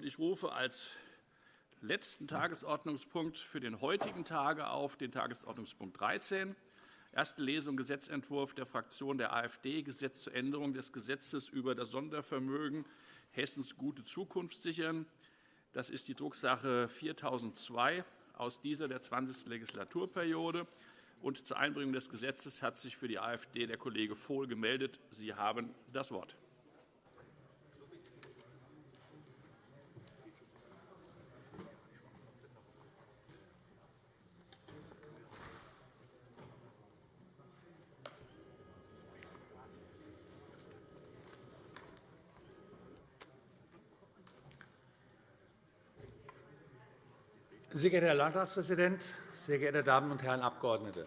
Ich rufe als letzten Tagesordnungspunkt für den heutigen Tage auf den Tagesordnungspunkt 13, erste Lesung Gesetzentwurf der Fraktion der AfD, Gesetz zur Änderung des Gesetzes über das Sondervermögen Hessens gute Zukunft sichern. Das ist die Drucksache 4002 aus dieser der 20. Legislaturperiode. Und zur Einbringung des Gesetzes hat sich für die AfD der Kollege Vohl gemeldet. Sie haben das Wort. Sehr geehrter Herr Landtagspräsident, sehr geehrte Damen und Herren Abgeordnete!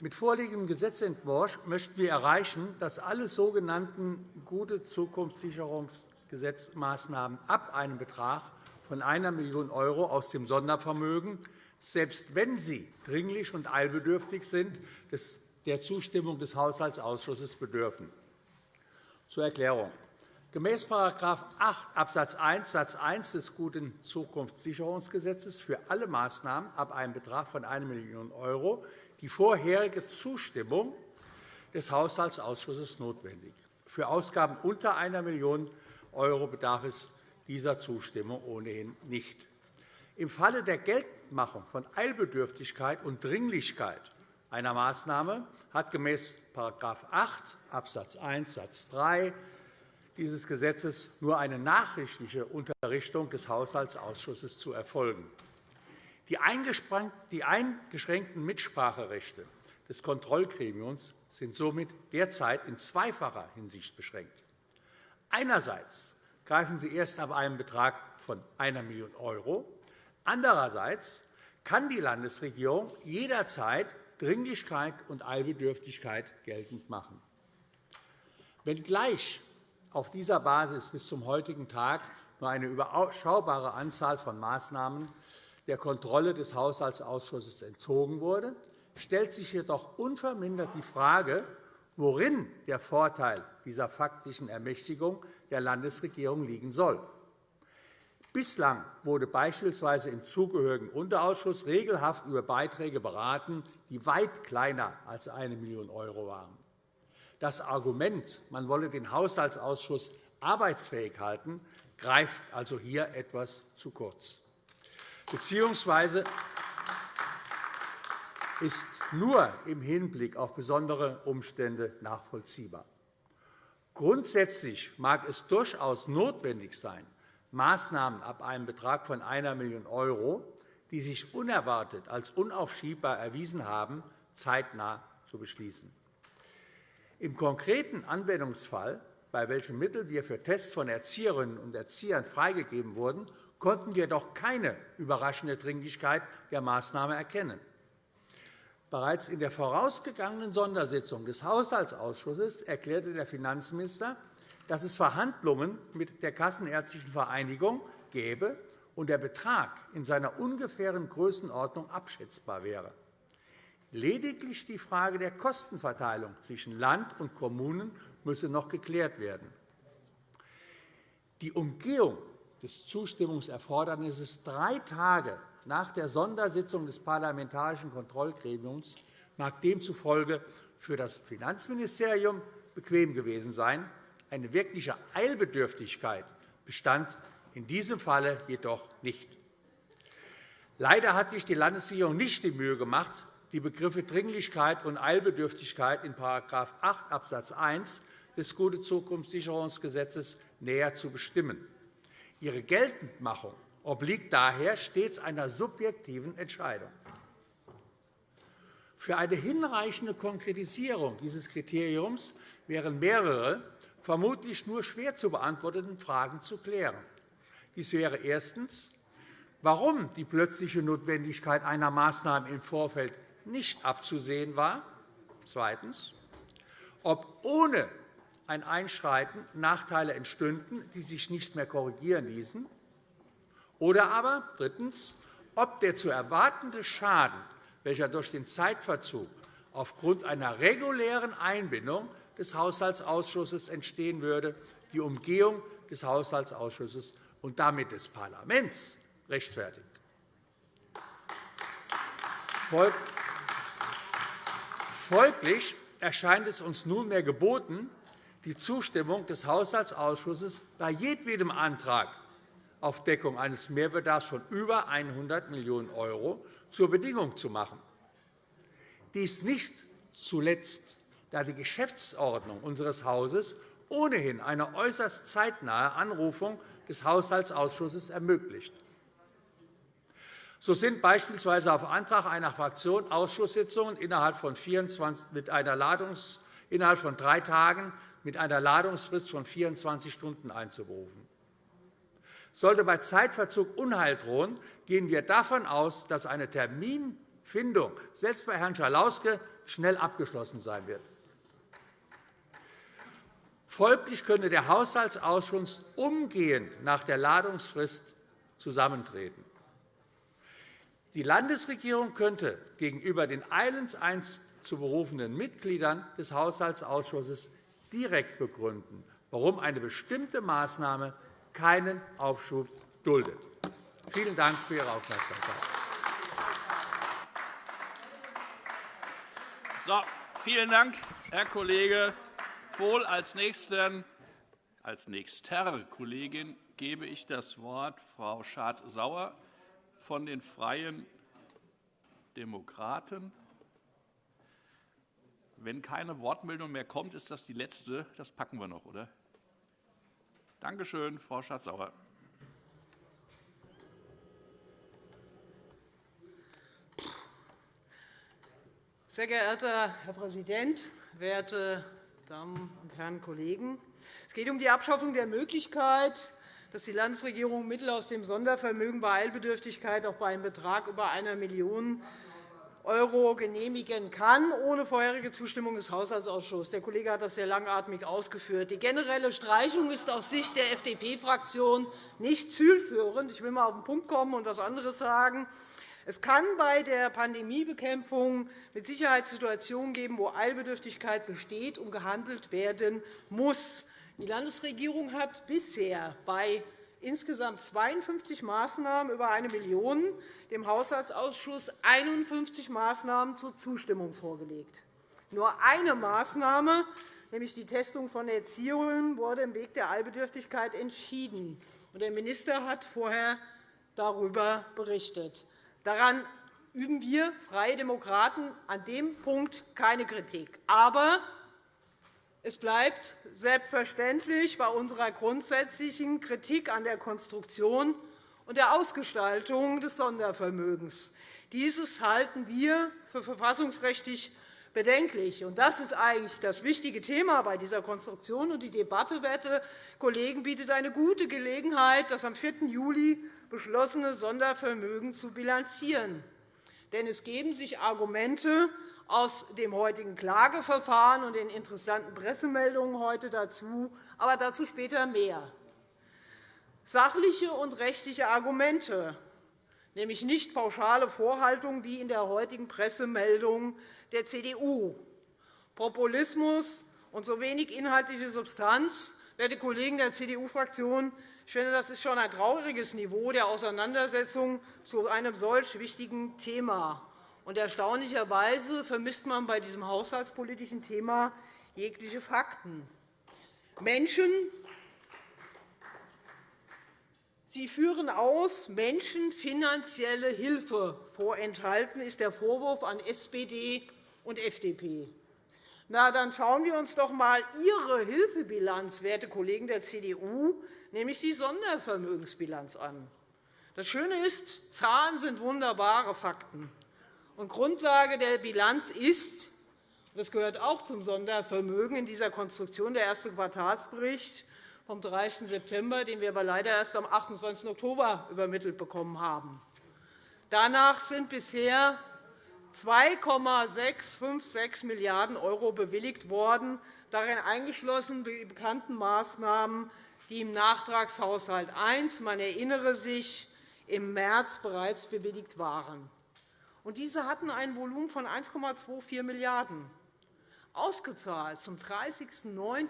Mit vorliegendem Gesetzentwurf möchten wir erreichen, dass alle sogenannten gute Zukunftssicherungsgesetzmaßnahmen ab einem Betrag von 1 Million € aus dem Sondervermögen, selbst wenn sie dringlich und eilbedürftig sind, der Zustimmung des Haushaltsausschusses bedürfen. Zur Erklärung. Gemäß § 8 Abs. 1 Satz 1 des Guten Zukunftssicherungsgesetzes für alle Maßnahmen ab einem Betrag von 1 Million € die vorherige Zustimmung des Haushaltsausschusses notwendig. Für Ausgaben unter 1 Million € bedarf es dieser Zustimmung ohnehin nicht. Im Falle der Geltendmachung von Eilbedürftigkeit und Dringlichkeit einer Maßnahme hat gemäß § 8 Abs. 1 Satz 3 dieses Gesetzes nur eine nachrichtliche Unterrichtung des Haushaltsausschusses zu erfolgen. Die eingeschränkten Mitspracherechte des Kontrollgremiums sind somit derzeit in zweifacher Hinsicht beschränkt. Einerseits greifen sie erst ab einem Betrag von 1 Million €. Andererseits kann die Landesregierung jederzeit Dringlichkeit und Eilbedürftigkeit geltend machen. Wenngleich auf dieser Basis bis zum heutigen Tag nur eine überschaubare Anzahl von Maßnahmen der Kontrolle des Haushaltsausschusses entzogen wurde, stellt sich jedoch unvermindert die Frage, worin der Vorteil dieser faktischen Ermächtigung der Landesregierung liegen soll. Bislang wurde beispielsweise im zugehörigen Unterausschuss regelhaft über Beiträge beraten, die weit kleiner als 1 Million € waren. Das Argument, man wolle den Haushaltsausschuss arbeitsfähig halten, greift also hier etwas zu kurz, beziehungsweise ist nur im Hinblick auf besondere Umstände nachvollziehbar. Grundsätzlich mag es durchaus notwendig sein, Maßnahmen ab einem Betrag von 1 Million €, die sich unerwartet als unaufschiebbar erwiesen haben, zeitnah zu beschließen. Im konkreten Anwendungsfall, bei welchem Mittel wir für Tests von Erzieherinnen und Erziehern freigegeben wurden, konnten wir doch keine überraschende Dringlichkeit der Maßnahme erkennen. Bereits in der vorausgegangenen Sondersitzung des Haushaltsausschusses erklärte der Finanzminister, dass es Verhandlungen mit der Kassenärztlichen Vereinigung gäbe und der Betrag in seiner ungefähren Größenordnung abschätzbar wäre. Lediglich die Frage der Kostenverteilung zwischen Land und Kommunen müsse noch geklärt werden. Die Umgehung des Zustimmungserfordernisses drei Tage nach der Sondersitzung des Parlamentarischen Kontrollgremiums mag demzufolge für das Finanzministerium bequem gewesen sein. Eine wirkliche Eilbedürftigkeit bestand in diesem Falle jedoch nicht. Leider hat sich die Landesregierung nicht die Mühe gemacht, die Begriffe Dringlichkeit und Eilbedürftigkeit in § 8 Abs. 1 des Gute Zukunftssicherungsgesetzes näher zu bestimmen. Ihre Geltendmachung obliegt daher stets einer subjektiven Entscheidung. Für eine hinreichende Konkretisierung dieses Kriteriums wären mehrere, vermutlich nur schwer zu beantwortende Fragen zu klären. Dies wäre erstens, warum die plötzliche Notwendigkeit einer Maßnahme im Vorfeld nicht abzusehen war. Zweitens. Ob ohne ein Einschreiten Nachteile entstünden, die sich nicht mehr korrigieren ließen. Oder aber drittens, ob der zu erwartende Schaden, welcher durch den Zeitverzug aufgrund einer regulären Einbindung des Haushaltsausschusses entstehen würde, die Umgehung des Haushaltsausschusses und damit des Parlaments rechtfertigt. Folglich erscheint es uns nunmehr geboten, die Zustimmung des Haushaltsausschusses bei jedwedem Antrag auf Deckung eines Mehrbedarfs von über 100 Millionen € zur Bedingung zu machen. Dies nicht zuletzt, da die Geschäftsordnung unseres Hauses ohnehin eine äußerst zeitnahe Anrufung des Haushaltsausschusses ermöglicht. So sind beispielsweise auf Antrag einer Fraktion Ausschusssitzungen innerhalb von, 24, mit einer Ladungs, innerhalb von drei Tagen mit einer Ladungsfrist von 24 Stunden einzuberufen. Sollte bei Zeitverzug Unheil drohen, gehen wir davon aus, dass eine Terminfindung selbst bei Herrn Schalauske schnell abgeschlossen sein wird. Folglich könnte der Haushaltsausschuss umgehend nach der Ladungsfrist zusammentreten. Die Landesregierung könnte gegenüber den eilends zu berufenen Mitgliedern des Haushaltsausschusses direkt begründen, warum eine bestimmte Maßnahme keinen Aufschub duldet. Vielen Dank für Ihre Aufmerksamkeit. So, vielen Dank, Herr Kollege Vohl. Als, nächsten, als nächster Kollegin gebe ich das Wort Frau Schad-Sauer von den Freien Demokraten. Wenn keine Wortmeldung mehr kommt, ist das die letzte. Das packen wir noch, oder? Danke schön, Frau Schatz-Sauer. Sehr geehrter Herr Präsident, werte Damen und Herren Kollegen! Es geht um die Abschaffung der Möglichkeit, dass die Landesregierung Mittel aus dem Sondervermögen bei Eilbedürftigkeit auch bei einem Betrag über 1 Million € genehmigen kann, ohne vorherige Zustimmung des Haushaltsausschusses. Der Kollege hat das sehr langatmig ausgeführt. Die generelle Streichung ist aus Sicht der FDP-Fraktion nicht zielführend. Ich will einmal auf den Punkt kommen und etwas anderes sagen. Es kann bei der Pandemiebekämpfung mit Sicherheit Situationen geben, wo Eilbedürftigkeit besteht und gehandelt werden muss. Die Landesregierung hat bisher bei insgesamt 52 Maßnahmen über 1 Million dem Haushaltsausschuss 51 Maßnahmen zur Zustimmung vorgelegt. Nur eine Maßnahme, nämlich die Testung von Erzieherinnen, wurde im Weg der Eilbedürftigkeit entschieden. Der Minister hat vorher darüber berichtet. Daran üben wir Freie Demokraten an dem Punkt keine Kritik. Aber es bleibt selbstverständlich bei unserer grundsätzlichen Kritik an der Konstruktion und der Ausgestaltung des Sondervermögens. Dieses halten wir für verfassungsrechtlich bedenklich. Das ist eigentlich das wichtige Thema bei dieser Konstruktion. Die Debatte, werte Kollegen, bietet eine gute Gelegenheit, das am 4. Juli beschlossene Sondervermögen zu bilanzieren. Denn es geben sich Argumente aus dem heutigen Klageverfahren und den interessanten Pressemeldungen heute dazu, aber dazu später mehr. Sachliche und rechtliche Argumente, nämlich nicht pauschale Vorhaltungen wie in der heutigen Pressemeldung der CDU. Populismus und so wenig inhaltliche Substanz, werte Kollegen der CDU-Fraktion, ich finde, das ist schon ein trauriges Niveau der Auseinandersetzung zu einem solch wichtigen Thema. Und erstaunlicherweise vermisst man bei diesem haushaltspolitischen Thema jegliche Fakten. Menschen Sie führen aus, Menschen finanzielle Hilfe vorenthalten, ist der Vorwurf an SPD und FDP. Na, dann schauen wir uns doch einmal Ihre Hilfebilanz, werte Kollegen der CDU, nämlich die Sondervermögensbilanz an. Das Schöne ist, Zahlen sind wunderbare Fakten. Und Grundlage der Bilanz ist, das gehört auch zum Sondervermögen in dieser Konstruktion, der erste Quartalsbericht vom 30. September, den wir aber leider erst am 28. Oktober übermittelt bekommen haben. Danach sind bisher 2,656 Milliarden € bewilligt worden, darin eingeschlossen die bekannten Maßnahmen, die im Nachtragshaushalt I, man erinnere sich, im März bereits bewilligt waren. Und diese hatten ein Volumen von 1,24 Milliarden €. Ausgezahlt zum 30.09.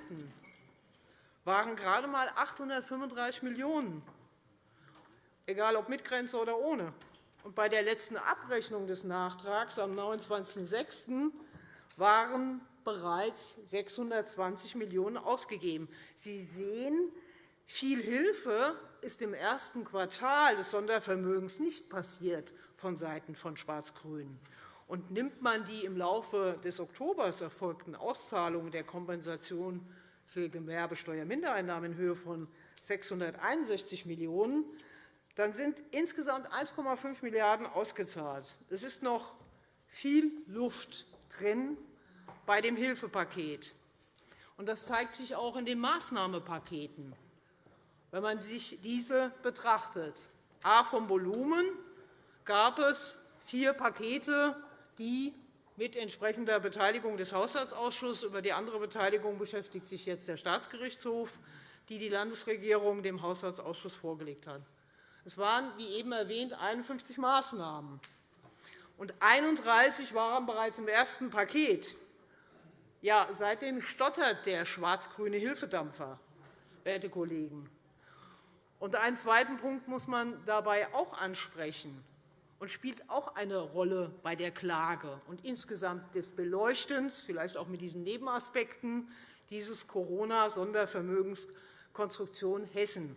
waren gerade einmal 835 Millionen egal ob mit Grenze oder ohne. Und bei der letzten Abrechnung des Nachtrags am 29.06. waren bereits 620 Millionen € ausgegeben. Sie sehen, viel Hilfe ist im ersten Quartal des Sondervermögens nicht passiert vonseiten von Schwarz-Grün. Und nimmt man die im Laufe des Oktobers erfolgten Auszahlungen der Kompensation für Gewerbesteuermindereinnahmen in Höhe von 661 Millionen €, dann sind insgesamt 1,5 Milliarden € ausgezahlt. Es ist noch viel Luft drin bei dem Hilfepaket. Das zeigt sich auch in den Maßnahmenpaketen, wenn man sich diese betrachtet. A vom Volumen gab es vier Pakete, die mit entsprechender Beteiligung des Haushaltsausschusses über die andere Beteiligung beschäftigt sich jetzt der Staatsgerichtshof, die die Landesregierung dem Haushaltsausschuss vorgelegt hat. Es waren, wie eben erwähnt, 51 Maßnahmen, und 31 waren bereits im ersten Paket. Ja, seitdem stottert der schwarz-grüne Hilfedampfer, werte Kollegen. Und einen zweiten Punkt muss man dabei auch ansprechen und spielt auch eine Rolle bei der Klage und insgesamt des Beleuchtens, vielleicht auch mit diesen Nebenaspekten, dieses Corona-Sondervermögenskonstruktion Hessen.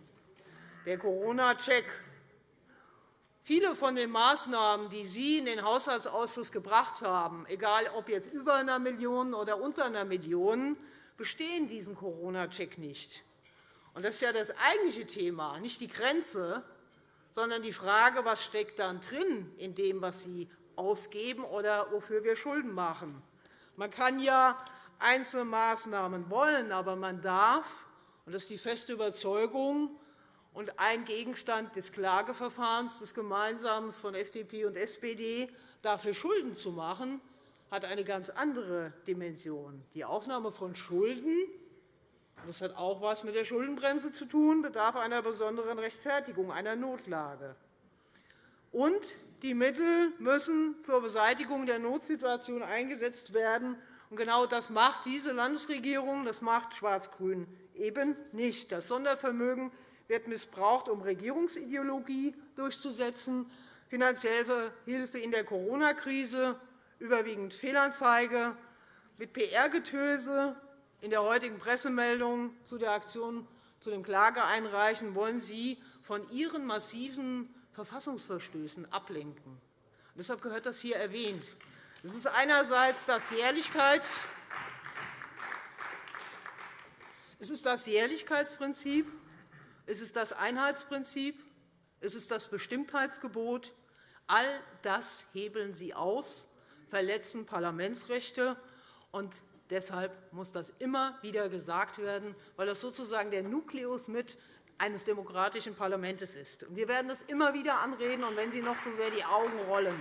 Der Corona-Check. Viele von den Maßnahmen, die Sie in den Haushaltsausschuss gebracht haben, egal ob jetzt über einer Million oder unter einer Million, bestehen diesen Corona-Check nicht. Das ist ja das eigentliche Thema, nicht die Grenze, sondern die Frage, was steckt dann drin in dem, was Sie ausgeben oder wofür wir Schulden machen. Man kann ja einzelne Maßnahmen wollen, aber man darf, und das ist die feste Überzeugung und ein Gegenstand des Klageverfahrens des Gemeinsamen von FDP und SPD, dafür Schulden zu machen, hat eine ganz andere Dimension. Die Aufnahme von Schulden das hat auch etwas mit der Schuldenbremse zu tun, bedarf einer besonderen Rechtfertigung, einer Notlage. Und die Mittel müssen zur Beseitigung der Notsituation eingesetzt werden. Und genau das macht diese Landesregierung, das macht Schwarz-Grün eben nicht. Das Sondervermögen wird missbraucht, um Regierungsideologie durchzusetzen, finanzielle Hilfe in der Corona-Krise, überwiegend Fehlanzeige, mit PR-Getöse in der heutigen Pressemeldung zu der Aktion zu dem Klageeinreichen wollen Sie von Ihren massiven Verfassungsverstößen ablenken. Deshalb gehört das hier erwähnt. Es ist einerseits das Jährlichkeits es ist das Jährlichkeitsprinzip, es ist das Einheitsprinzip, es ist das Bestimmtheitsgebot. All das hebeln Sie aus, verletzen Parlamentsrechte. Und Deshalb muss das immer wieder gesagt werden, weil das sozusagen der Nukleus mit eines demokratischen Parlaments ist. Wir werden das immer wieder anreden, und wenn Sie noch so sehr die Augen rollen.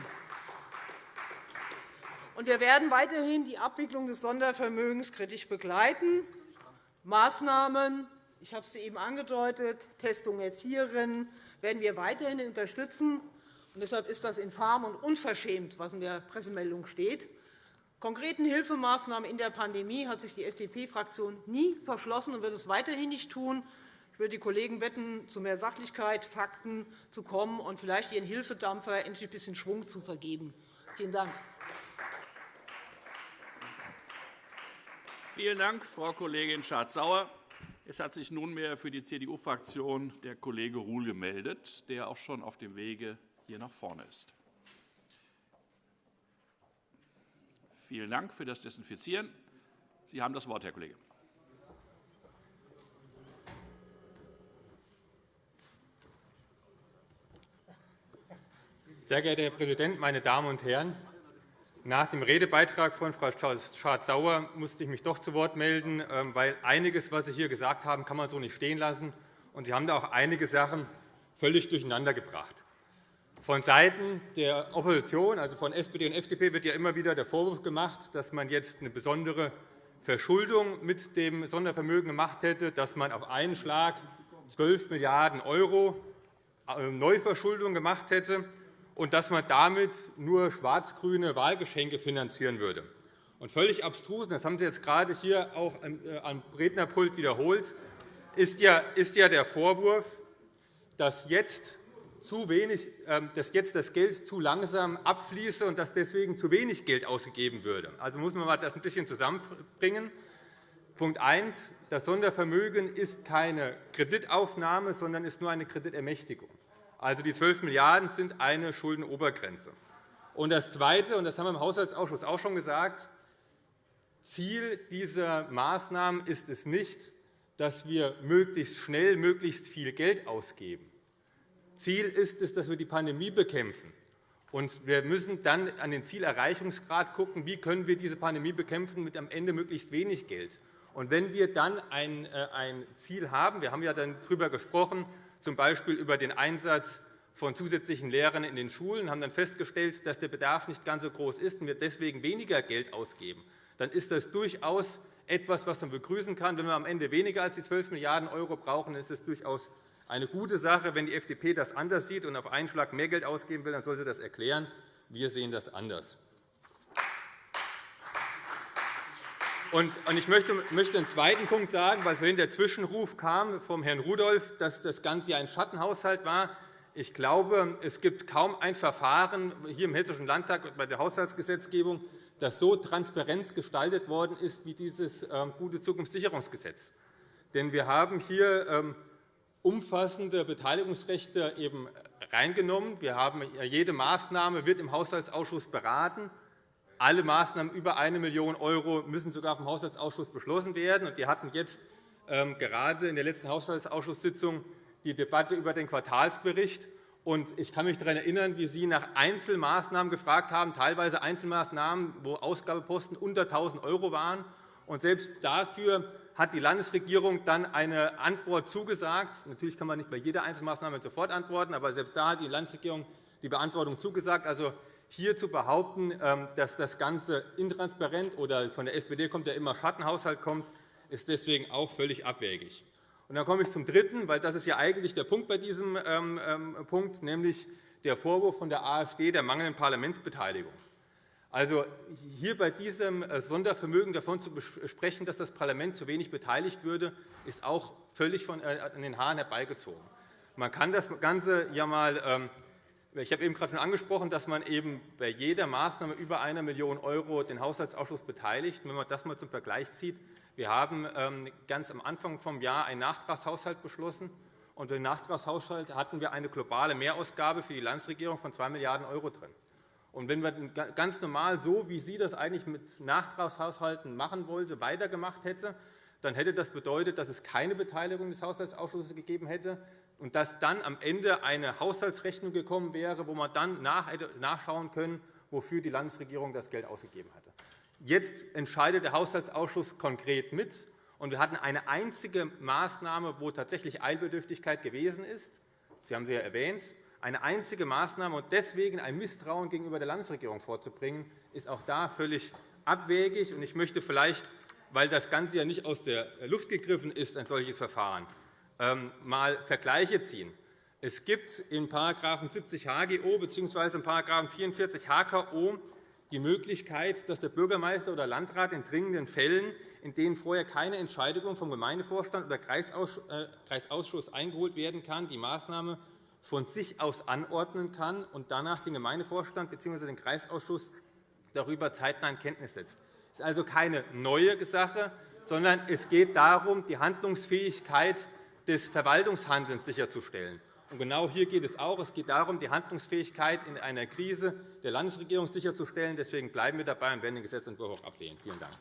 Wir werden weiterhin die Abwicklung des Sondervermögens kritisch begleiten. Maßnahmen, ich habe es eben angedeutet, Testung Erzieherinnen, werden wir weiterhin unterstützen. Deshalb ist das infam und unverschämt, was in der Pressemeldung steht. Konkreten Hilfemaßnahmen in der Pandemie hat sich die FDP-Fraktion nie verschlossen und wird es weiterhin nicht tun. Ich würde die Kollegen bitten, zu mehr Sachlichkeit, Fakten zu kommen und vielleicht ihren Hilfedampfer endlich ein bisschen Schwung zu vergeben. Vielen Dank. Vielen Dank, Frau Kollegin Schardt-Sauer. Es hat sich nunmehr für die CDU-Fraktion der Kollege Ruhl gemeldet, der auch schon auf dem Wege hier nach vorne ist. Vielen Dank für das Desinfizieren. Sie haben das Wort, Herr Kollege. Sehr geehrter Herr Präsident, meine Damen und Herren! Nach dem Redebeitrag von Frau Schardt-Sauer musste ich mich doch zu Wort melden, ähm, weil einiges, was Sie hier gesagt haben, kann man so nicht stehen lassen. Und Sie haben da auch einige Sachen völlig durcheinandergebracht. Vonseiten der Opposition, also von SPD und FDP, wird ja immer wieder der Vorwurf gemacht, dass man jetzt eine besondere Verschuldung mit dem Sondervermögen gemacht hätte, dass man auf einen Schlag 12 Milliarden € äh, Neuverschuldung gemacht hätte und dass man damit nur schwarz-grüne Wahlgeschenke finanzieren würde. Und völlig abstrus, das haben Sie jetzt gerade hier auch äh, am Rednerpult wiederholt, ist ja der Vorwurf, dass jetzt zu wenig, ähm, dass jetzt das Geld zu langsam abfließe und dass deswegen zu wenig Geld ausgegeben würde. Also muss man das ein bisschen zusammenbringen. Punkt 1. Das Sondervermögen ist keine Kreditaufnahme, sondern ist nur eine Kreditermächtigung. Also die 12 Milliarden € sind eine Schuldenobergrenze. Und das Zweite, und das haben wir im Haushaltsausschuss auch schon gesagt, Ziel dieser Maßnahmen ist es nicht, dass wir möglichst schnell möglichst viel Geld ausgeben. Ziel ist es, dass wir die Pandemie bekämpfen. Und wir müssen dann an den Zielerreichungsgrad schauen, wie können wir diese Pandemie bekämpfen mit am Ende möglichst wenig Geld. Und wenn wir dann ein, äh, Ziel haben, wir haben ja dann darüber gesprochen, z. B. über den Einsatz von zusätzlichen Lehrern in den Schulen, haben dann festgestellt, dass der Bedarf nicht ganz so groß ist und wir deswegen weniger Geld ausgeben, dann ist das durchaus etwas, was man begrüßen kann. Wenn wir am Ende weniger als die 12 Milliarden € brauchen, ist es durchaus eine gute Sache. Wenn die FDP das anders sieht und auf einen Schlag mehr Geld ausgeben will, dann soll sie das erklären. Wir sehen das anders. Ich möchte einen zweiten Punkt sagen, weil vorhin der Zwischenruf kam vom Herrn Rudolph, dass das Ganze ein Schattenhaushalt war. Ich glaube, es gibt kaum ein Verfahren hier im Hessischen Landtag bei der Haushaltsgesetzgebung, das so transparent gestaltet worden ist wie dieses ähm, Gute Zukunftssicherungsgesetz. Denn wir haben hier ähm, umfassende Beteiligungsrechte eben reingenommen. Wir haben, jede Maßnahme wird im Haushaltsausschuss beraten. Alle Maßnahmen über 1 Million € müssen sogar vom Haushaltsausschuss beschlossen werden. Wir hatten jetzt ähm, gerade in der letzten Haushaltsausschusssitzung die Debatte über den Quartalsbericht. Ich kann mich daran erinnern, wie Sie nach Einzelmaßnahmen gefragt haben, teilweise Einzelmaßnahmen, wo Ausgabeposten unter 1.000 € waren. selbst dafür hat die Landesregierung dann eine Antwort zugesagt. Natürlich kann man nicht bei jeder Einzelmaßnahme sofort antworten, aber selbst da hat die Landesregierung die Beantwortung zugesagt. Also hier zu behaupten, ähm, dass das Ganze intransparent oder von der SPD kommt ja immer Schattenhaushalt kommt, ist deswegen auch völlig abwegig. Und dann komme ich zum Dritten, weil das ist ja eigentlich der Punkt bei diesem ähm, ähm, Punkt, nämlich der Vorwurf von der AfD der mangelnden Parlamentsbeteiligung. Also hier bei diesem äh, Sondervermögen davon zu sprechen, dass das Parlament zu wenig beteiligt würde, ist auch völlig von, äh, an den Haaren herbeigezogen. Man kann das Ganze ja mal ich habe eben gerade schon angesprochen, dass man eben bei jeder Maßnahme über 1 Million € den Haushaltsausschuss beteiligt. Wenn man das einmal zum Vergleich zieht, wir haben ähm, ganz am Anfang des Jahres einen Nachtragshaushalt beschlossen. Und im Nachtragshaushalt hatten wir eine globale Mehrausgabe für die Landesregierung von 2 Milliarden € drin. Und wenn wir ganz normal, so wie Sie das eigentlich mit Nachtragshaushalten machen wollte, weitergemacht hätte, dann hätte das bedeutet, dass es keine Beteiligung des Haushaltsausschusses gegeben hätte und dass dann am Ende eine Haushaltsrechnung gekommen wäre, wo man dann nachschauen können, wofür die Landesregierung das Geld ausgegeben hatte. Jetzt entscheidet der Haushaltsausschuss konkret mit. Und wir hatten eine einzige Maßnahme, wo tatsächlich Eilbedürftigkeit gewesen ist. Sie haben sie ja erwähnt. Eine einzige Maßnahme und deswegen ein Misstrauen gegenüber der Landesregierung vorzubringen, ist auch da völlig abwegig. Ich möchte vielleicht, weil das Ganze ja nicht aus der Luft gegriffen ist, ein solches Verfahren, ähm, mal Vergleiche ziehen. Es gibt in § 70 HGO bzw. in § 44 HKO die Möglichkeit, dass der Bürgermeister oder Landrat in dringenden Fällen, in denen vorher keine Entscheidung vom Gemeindevorstand oder äh, Kreisausschuss eingeholt werden kann, die Maßnahme von sich aus anordnen kann und danach den Gemeindevorstand bzw. den Kreisausschuss darüber zeitnah in Kenntnis setzt. Das ist also keine neue Sache, sondern es geht darum, die Handlungsfähigkeit des Verwaltungshandelns sicherzustellen. Und genau hier geht es auch. Es geht darum, die Handlungsfähigkeit in einer Krise der Landesregierung sicherzustellen. Deswegen bleiben wir dabei und werden den Gesetzentwurf auch ablehnen. Vielen Dank.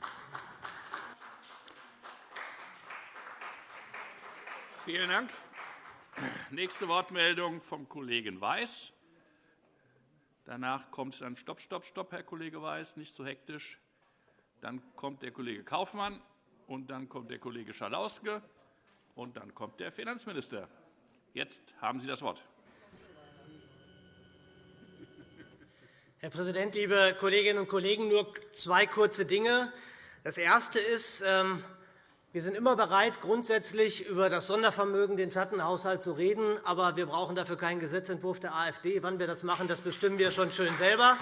Vielen Dank. Nächste Wortmeldung vom Kollegen Weiß. Danach kommt dann Stopp, Stopp, Stopp, Herr Kollege Weiß, nicht so hektisch. Dann kommt der Kollege Kaufmann, und dann kommt der Kollege Schalauske, und dann kommt der Finanzminister. Jetzt haben Sie das Wort. Herr Präsident, liebe Kolleginnen und Kollegen! Nur zwei kurze Dinge. Das Erste ist, ähm, wir sind immer bereit, grundsätzlich über das Sondervermögen, den Schattenhaushalt zu reden. Aber wir brauchen dafür keinen Gesetzentwurf der AfD. Wann wir das machen, das bestimmen wir schon schön selber.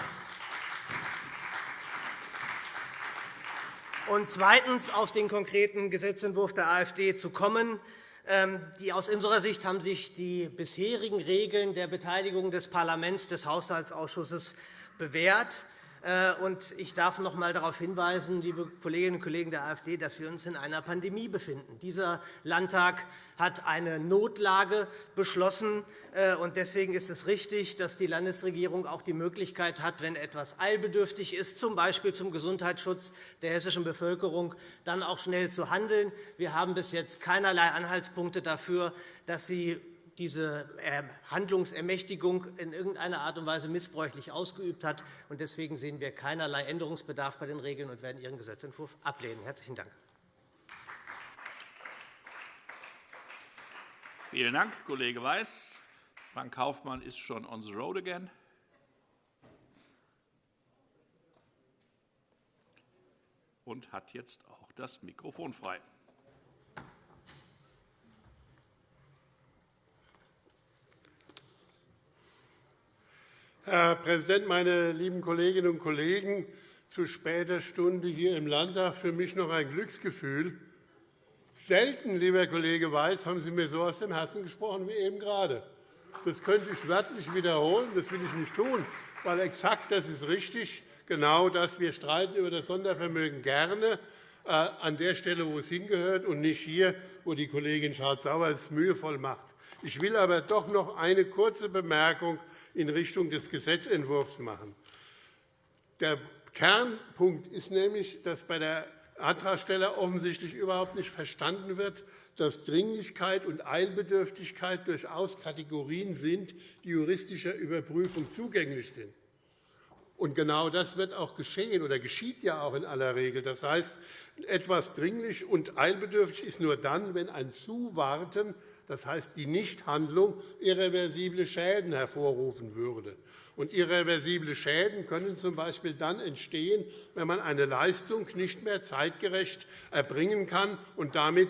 Und zweitens auf den konkreten Gesetzentwurf der AfD zu kommen. Ähm, die, aus unserer Sicht haben sich die bisherigen Regeln der Beteiligung des Parlaments, des Haushaltsausschusses bewährt. Äh, ich darf noch einmal darauf hinweisen, liebe Kolleginnen und Kollegen der AfD, dass wir uns in einer Pandemie befinden. Dieser Landtag hat eine Notlage beschlossen. Äh, deswegen ist es richtig, dass die Landesregierung auch die Möglichkeit hat, wenn etwas eilbedürftig ist, z. B. zum Gesundheitsschutz der hessischen Bevölkerung, dann auch schnell zu handeln. Wir haben bis jetzt keinerlei Anhaltspunkte dafür, dass sie diese ähm, Handlungsermächtigung in irgendeiner Art und Weise missbräuchlich ausgeübt hat. Deswegen sehen wir keinerlei Änderungsbedarf bei den Regeln und werden Ihren Gesetzentwurf ablehnen. – Herzlichen Dank. Vielen Dank, Kollege Weiß. Frank Kaufmann ist schon on the road again. und hat jetzt auch das Mikrofon frei. Herr Präsident, meine lieben Kolleginnen und Kollegen! Zu später Stunde hier im Landtag für mich noch ein Glücksgefühl. Selten, lieber Kollege Weiß, haben Sie mir so aus dem Herzen gesprochen wie eben gerade. Das könnte ich wörtlich wiederholen. Das will ich nicht tun, weil exakt das ist richtig. Genau das. Wir streiten über das Sondervermögen gerne an der Stelle, wo es hingehört, und nicht hier, wo die Kollegin Schardt-Sauer es mühevoll macht. Ich will aber doch noch eine kurze Bemerkung in Richtung des Gesetzentwurfs machen. Der Kernpunkt ist nämlich, dass bei der Antragsteller offensichtlich überhaupt nicht verstanden wird, dass Dringlichkeit und Eilbedürftigkeit durchaus Kategorien sind, die juristischer Überprüfung zugänglich sind. Und genau das wird auch geschehen oder geschieht ja auch in aller Regel. Das heißt, etwas dringlich und eilbedürftig ist nur dann, wenn ein Zuwarten, das heißt die Nichthandlung, irreversible Schäden hervorrufen würde. Und irreversible Schäden können z. B. dann entstehen, wenn man eine Leistung nicht mehr zeitgerecht erbringen kann und damit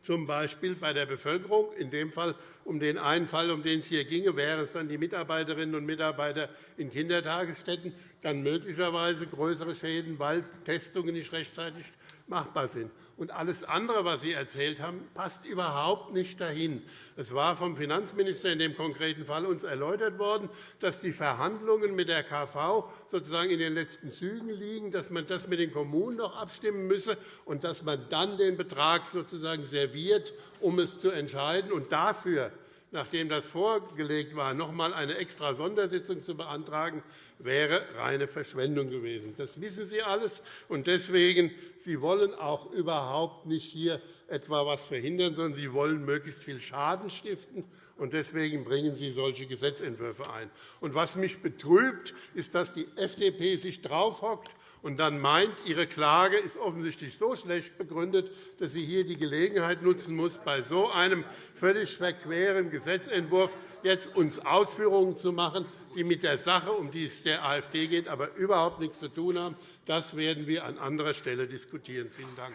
z. B. bei der Bevölkerung, in dem Fall um den einen Fall, um den es hier ginge, wären es dann die Mitarbeiterinnen und Mitarbeiter in Kindertagesstätten, dann möglicherweise größere Schäden, weil Testungen nicht rechtzeitig machbar sind. Und alles andere, was Sie erzählt haben, passt überhaupt nicht dahin. Es war vom Finanzminister in dem konkreten Fall uns erläutert worden, dass die Verhandlungen mit der KV sozusagen in den letzten Zügen liegen, dass man das mit den Kommunen noch abstimmen müsse und dass man dann den Betrag sozusagen serviert, um es zu entscheiden. Und dafür nachdem das vorgelegt war, noch einmal eine extra Sondersitzung zu beantragen, wäre reine Verschwendung gewesen. Das wissen Sie alles. Und deswegen, Sie wollen auch überhaupt nicht hier etwa etwas verhindern, sondern Sie wollen möglichst viel Schaden stiften. Und deswegen bringen Sie solche Gesetzentwürfe ein. Und was mich betrübt, ist, dass die FDP sich draufhockt und dann meint, ihre Klage ist offensichtlich so schlecht begründet, dass sie hier die Gelegenheit nutzen muss, bei so einem völlig verqueren Gesetzentwurf jetzt uns Ausführungen zu machen, die mit der Sache, um die es der AfD geht, aber überhaupt nichts zu tun haben. Das werden wir an anderer Stelle diskutieren. Vielen Dank.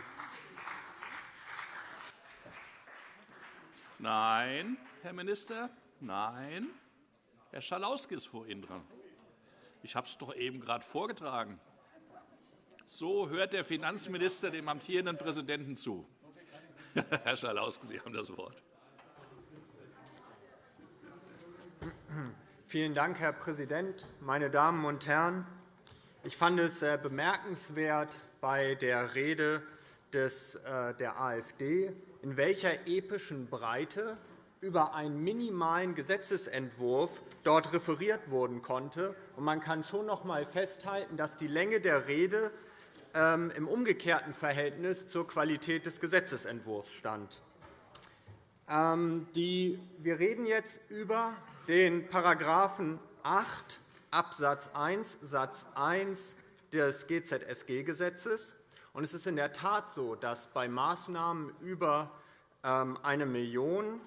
Nein, Herr Minister, nein. Herr Schalauske ist vor Ihnen dran. Ich habe es doch eben gerade vorgetragen. So hört der Finanzminister dem amtierenden Präsidenten zu. Herr Schalauske, Sie haben das Wort. Vielen Dank, Herr Präsident, meine Damen und Herren! Ich fand es sehr bemerkenswert bei der Rede äh, der AfD, in welcher epischen Breite über einen minimalen Gesetzentwurf dort referiert werden konnte. Man kann schon noch einmal festhalten, dass die Länge der Rede im umgekehrten Verhältnis zur Qualität des Gesetzentwurfs stand. Ähm, wir reden jetzt über den § 8 Abs. 1 Satz 1 des GZSG-Gesetzes. Es ist in der Tat so, dass bei Maßnahmen über 1 ähm, Million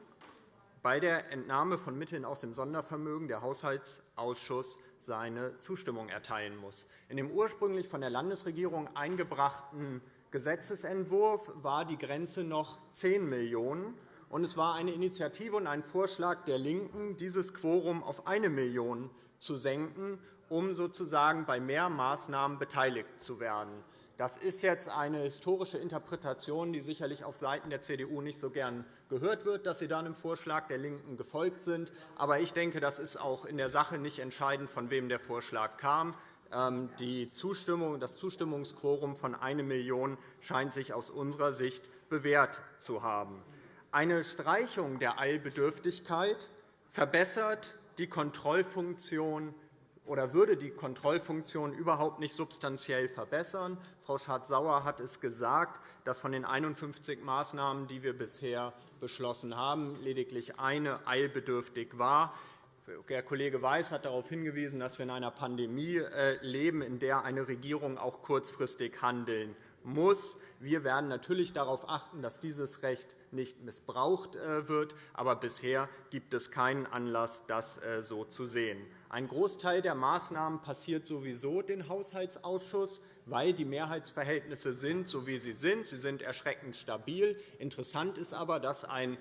bei der Entnahme von Mitteln aus dem Sondervermögen der Haushaltsausschuss seine Zustimmung erteilen muss. In dem ursprünglich von der Landesregierung eingebrachten Gesetzentwurf war die Grenze noch 10 Millionen €. Es war eine Initiative und ein Vorschlag der LINKEN, dieses Quorum auf 1 Million € zu senken, um sozusagen bei mehr Maßnahmen beteiligt zu werden. Das ist jetzt eine historische Interpretation, die sicherlich auf Seiten der CDU nicht so gern gehört wird, dass sie dann im Vorschlag der LINKEN gefolgt sind. Aber ich denke, das ist auch in der Sache nicht entscheidend, von wem der Vorschlag kam. Ähm, die Zustimmung, das Zustimmungsquorum von 1 Million scheint sich aus unserer Sicht bewährt zu haben. Eine Streichung der Eilbedürftigkeit verbessert die Kontrollfunktion oder würde die Kontrollfunktion überhaupt nicht substanziell verbessern. Frau Schardt-Sauer hat es gesagt, dass von den 51 Maßnahmen, die wir bisher beschlossen haben, lediglich eine eilbedürftig war. Der Kollege Weiß hat darauf hingewiesen, dass wir in einer Pandemie äh, leben, in der eine Regierung auch kurzfristig handeln muss. Wir werden natürlich darauf achten, dass dieses Recht nicht missbraucht äh, wird. Aber bisher gibt es keinen Anlass, das äh, so zu sehen. Ein Großteil der Maßnahmen passiert sowieso den Haushaltsausschuss, weil die Mehrheitsverhältnisse sind, so wie sie sind. Sie sind erschreckend stabil. Interessant ist aber, dass ein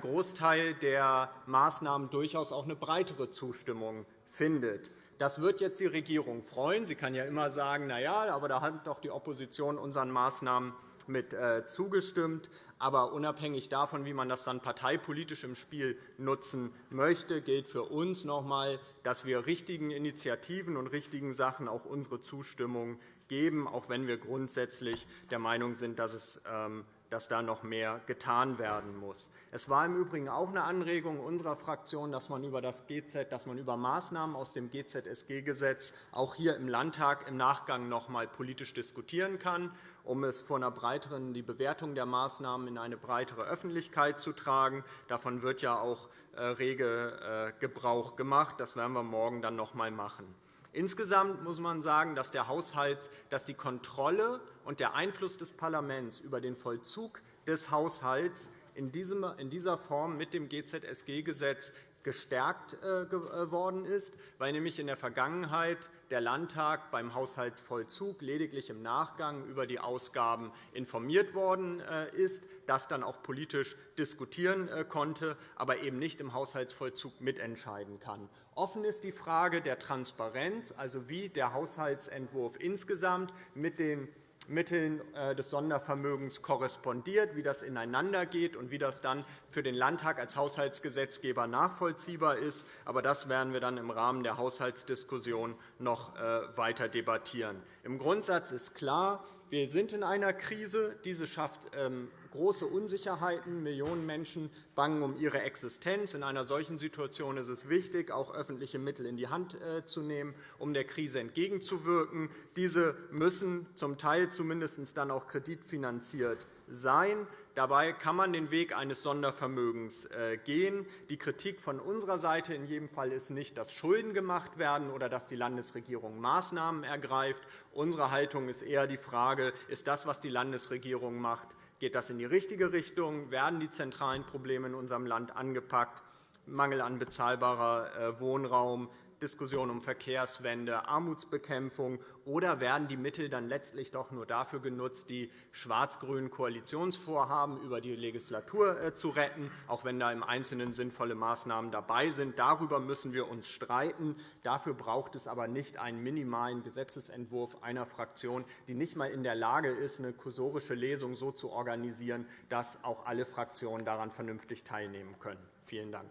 Großteil der Maßnahmen durchaus auch eine breitere Zustimmung findet. Das wird jetzt die Regierung freuen. Sie kann ja immer sagen, na ja, aber da hat doch die Opposition unseren Maßnahmen mit äh, zugestimmt. Aber unabhängig davon, wie man das dann parteipolitisch im Spiel nutzen möchte, gilt für uns noch einmal, dass wir richtigen Initiativen und richtigen Sachen auch unsere Zustimmung geben, auch wenn wir grundsätzlich der Meinung sind, dass es ähm, dass da noch mehr getan werden muss. Es war im Übrigen auch eine Anregung unserer Fraktion, dass man über das GZ, dass man über Maßnahmen aus dem GZSG-Gesetz auch hier im Landtag im Nachgang noch einmal politisch diskutieren kann, um es vor einer breiteren, die Bewertung der Maßnahmen in eine breitere Öffentlichkeit zu tragen. Davon wird ja auch äh, rege äh, Gebrauch gemacht. Das werden wir morgen dann noch einmal machen. Insgesamt muss man sagen, dass, der Haushalts, dass die Kontrolle und der Einfluss des Parlaments über den Vollzug des Haushalts in dieser Form mit dem GZSG-Gesetz gestärkt äh, geworden äh, ist, weil nämlich in der Vergangenheit der Landtag beim Haushaltsvollzug lediglich im Nachgang über die Ausgaben informiert worden äh, ist, das dann auch politisch diskutieren konnte, aber eben nicht im Haushaltsvollzug mitentscheiden kann. Offen ist die Frage der Transparenz, also wie der Haushaltsentwurf insgesamt mit den Mitteln äh, des Sondervermögens korrespondiert, wie das ineinandergeht und wie das dann für den Landtag als Haushaltsgesetzgeber nachvollziehbar ist. Aber das werden wir dann im Rahmen der Haushaltsdiskussion noch äh, weiter debattieren. Im Grundsatz ist klar, wir sind in einer Krise. Diese schafft ähm, große Unsicherheiten. Millionen Menschen bangen um ihre Existenz. In einer solchen Situation ist es wichtig, auch öffentliche Mittel in die Hand äh, zu nehmen, um der Krise entgegenzuwirken. Diese müssen zum Teil zumindest dann auch kreditfinanziert sein. Dabei kann man den Weg eines Sondervermögens äh, gehen. Die Kritik von unserer Seite in jedem Fall ist nicht, dass Schulden gemacht werden oder dass die Landesregierung Maßnahmen ergreift. Unsere Haltung ist eher die Frage, ist das, was die Landesregierung macht, Geht das in die richtige Richtung? Werden die zentralen Probleme in unserem Land angepackt? Mangel an bezahlbarer äh, Wohnraum, Diskussion um Verkehrswende, Armutsbekämpfung, oder werden die Mittel dann letztlich doch nur dafür genutzt, die schwarz-grünen Koalitionsvorhaben über die Legislatur äh, zu retten, auch wenn da im Einzelnen sinnvolle Maßnahmen dabei sind? Darüber müssen wir uns streiten. Dafür braucht es aber nicht einen minimalen Gesetzentwurf einer Fraktion, die nicht einmal in der Lage ist, eine kursorische Lesung so zu organisieren, dass auch alle Fraktionen daran vernünftig teilnehmen können. Vielen Dank.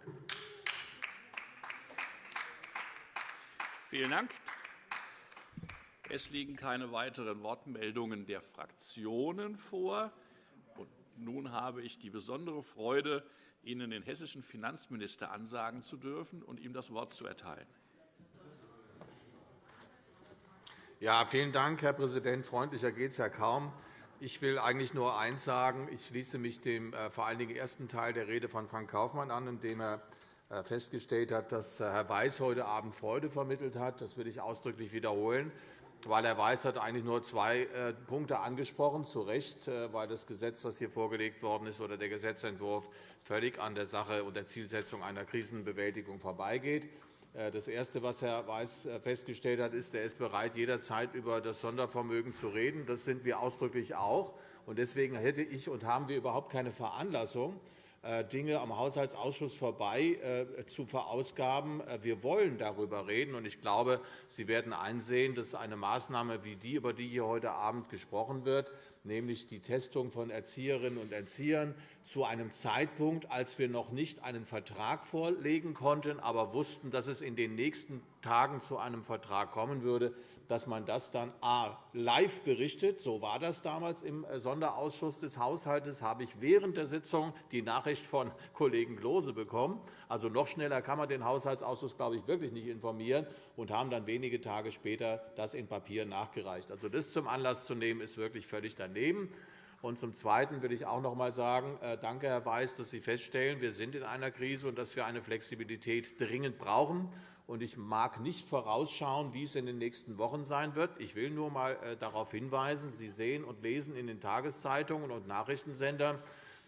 Vielen Dank. Es liegen keine weiteren Wortmeldungen der Fraktionen vor. Und nun habe ich die besondere Freude, Ihnen den hessischen Finanzminister ansagen zu dürfen und ihm das Wort zu erteilen. Ja, vielen Dank, Herr Präsident. Freundlicher geht es ja kaum. Ich will eigentlich nur eins sagen. Ich schließe mich dem äh, vor allen Dingen ersten Teil der Rede von Frank Kaufmann an, in dem er äh, festgestellt hat, dass äh, Herr Weiß heute Abend Freude vermittelt hat. Das will ich ausdrücklich wiederholen, weil Herr Weiß hat eigentlich nur zwei äh, Punkte angesprochen, zu Recht, weil das Gesetz, das hier vorgelegt worden ist, oder der Gesetzentwurf völlig an der Sache und der Zielsetzung einer Krisenbewältigung vorbeigeht. Das Erste, was Herr Weiß festgestellt hat, ist, er ist bereit, jederzeit über das Sondervermögen zu reden. Das sind wir ausdrücklich auch. Deswegen hätte ich und haben wir überhaupt keine Veranlassung, äh, Dinge am Haushaltsausschuss vorbei äh, zu verausgaben. Äh, wir wollen darüber reden. und Ich glaube, Sie werden einsehen, dass eine Maßnahme wie die, über die hier heute Abend gesprochen wird, nämlich die Testung von Erzieherinnen und Erziehern zu einem Zeitpunkt, als wir noch nicht einen Vertrag vorlegen konnten, aber wussten, dass es in den nächsten Tagen zu einem Vertrag kommen würde, dass man das dann a. live berichtet. So war das damals im äh, Sonderausschuss des Haushalts. habe ich während der Sitzung die Nachricht von Kollegen Klose bekommen. Also noch schneller kann man den Haushaltsausschuss, glaube ich, wirklich nicht informieren und haben dann wenige Tage später das in Papier nachgereicht. Also das zum Anlass zu nehmen, ist wirklich völlig daneben. Und zum Zweiten will ich auch noch einmal sagen, äh, danke, Herr Weiß, dass Sie feststellen, wir sind in einer Krise und dass wir eine Flexibilität dringend brauchen ich mag nicht vorausschauen, wie es in den nächsten Wochen sein wird. Ich will nur einmal äh, darauf hinweisen, Sie sehen und lesen in den Tageszeitungen und Nachrichtensendern,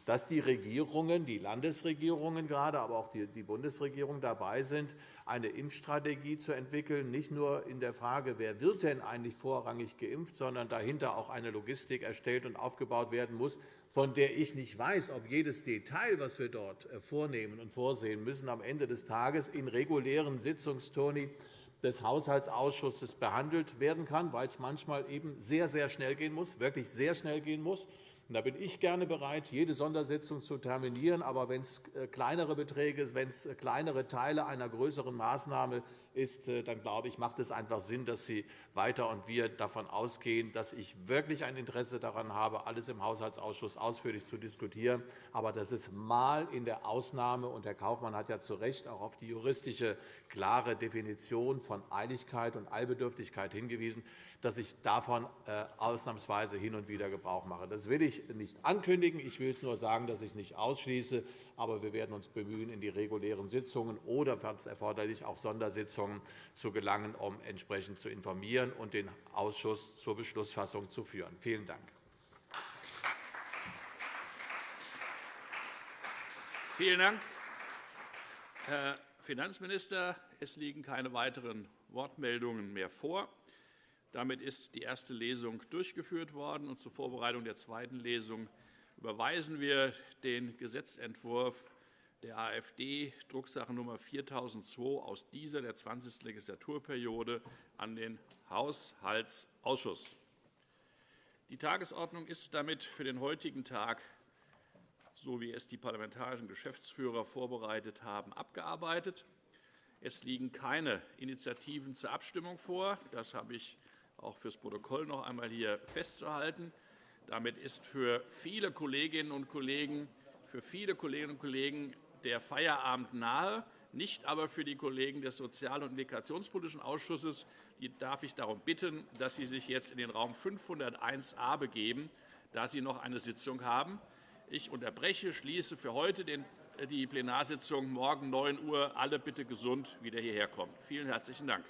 dass die Regierungen, die Landesregierungen gerade, aber auch die Bundesregierung dabei sind, eine Impfstrategie zu entwickeln, nicht nur in der Frage, wer wird denn eigentlich vorrangig geimpft, sondern dahinter auch eine Logistik erstellt und aufgebaut werden muss, von der ich nicht weiß, ob jedes Detail, was wir dort äh, vornehmen und vorsehen müssen, am Ende des Tages in regulären Sitzungstoni des Haushaltsausschusses behandelt werden kann, weil es manchmal eben sehr, sehr schnell gehen muss, wirklich sehr schnell gehen muss. Da bin ich gerne bereit, jede Sondersitzung zu terminieren. Aber wenn es äh, kleinere Beträge, wenn es äh, kleinere Teile einer größeren Maßnahme ist, äh, dann glaube ich, macht es einfach Sinn, dass Sie weiter und wir davon ausgehen, dass ich wirklich ein Interesse daran habe, alles im Haushaltsausschuss ausführlich zu diskutieren. Aber das ist mal in der Ausnahme, und Herr Kaufmann hat ja zu Recht auch auf die juristische klare Definition von Eiligkeit und Eilbedürftigkeit hingewiesen, dass ich davon äh, ausnahmsweise hin und wieder Gebrauch mache. Das will ich nicht ankündigen. Ich will nur sagen, dass ich es nicht ausschließe. Aber wir werden uns bemühen, in die regulären Sitzungen oder, falls erforderlich, auch Sondersitzungen zu gelangen, um entsprechend zu informieren und den Ausschuss zur Beschlussfassung zu führen. Vielen Dank. Vielen Dank, Herr Finanzminister. Es liegen keine weiteren Wortmeldungen mehr vor. Damit ist die erste Lesung durchgeführt worden. Und zur Vorbereitung der zweiten Lesung überweisen wir den Gesetzentwurf der AfD, Drucksache Nummer 4002 aus dieser der 20. Legislaturperiode, an den Haushaltsausschuss. Die Tagesordnung ist damit für den heutigen Tag, so wie es die parlamentarischen Geschäftsführer vorbereitet haben, abgearbeitet. Es liegen keine Initiativen zur Abstimmung vor. Das habe ich auch fürs Protokoll noch einmal hier festzuhalten. Damit ist für viele Kolleginnen und Kollegen, für viele Kolleginnen und Kollegen der Feierabend nahe, nicht aber für die Kollegen des Sozial- und Integrationspolitischen Ausschusses. Die darf ich darum bitten, dass Sie sich jetzt in den Raum 501a begeben, da Sie noch eine Sitzung haben. Ich unterbreche, schließe für heute die Plenarsitzung morgen 9 Uhr. Alle bitte gesund wieder hierher kommen. Vielen herzlichen Dank.